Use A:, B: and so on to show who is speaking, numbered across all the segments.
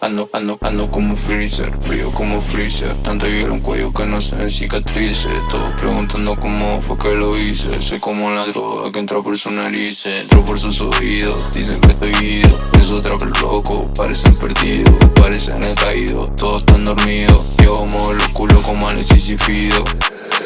A: ando, ando, ando como freezer Frío como freezer. Tanto hielo en cuello que no se cicatrices. Todos preguntando cómo fue que lo hice. Soy como la droga que entra por su nariz Entró por sus oídos. Dicen que estoy ido Es otra vez loco. Parecen perdidos Parecen el caído. Todos están dormidos Yo muevo los culos como Alexis y Fido.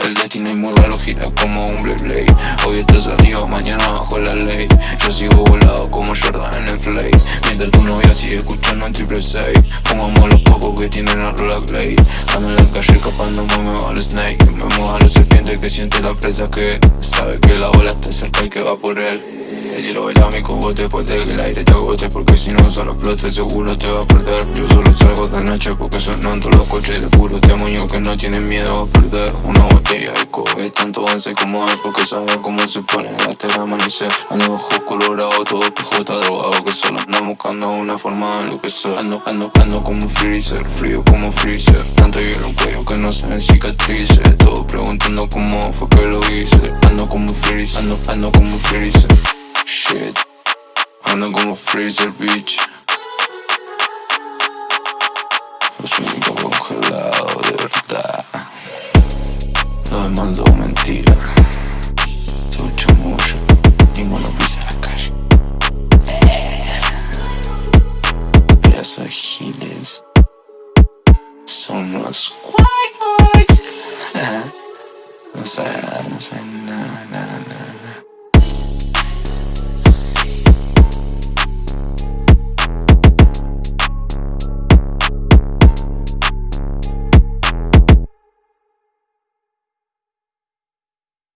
A: El destino es muy raro, gira como un Blade Hoy estás arriba, mañana bajo la ley. Yo sigo como Jordan en el flay Mientras tu novia sigue escuchando en triple 6 Fumamos los pocos que tienen a Rollerblade Ando en la calle escapándome, me va al snake. Me moja la serpiente que siente la presa que Sabe que la bola está cerca y que va por él. El hielo baila mi cogote puede que el aire te agote Porque si no solo flote seguro te va a perder. Yo solo salgo de noche porque sonan todos los coches de puro demonio Que no tienen miedo a perder. Una botella de coge tanto avance como hay Porque sabe cómo se pone. Hasta el amanecer Ando ojos colorados, todo PJ drogado Que solo ando buscando una forma de lo que soy Ando, ando, ando como freezer, frío como freezer. Tanto hielo en cuello que no se ven cicatrices Todos preguntando cómo fue que lo hice. Ando como freezer, ando, ando como freezer. Shit. Ando como freezer, bitch. Los únicos congelados de verdad. Lo demás todo she lives. Son los cuerpos. no sé, no sé.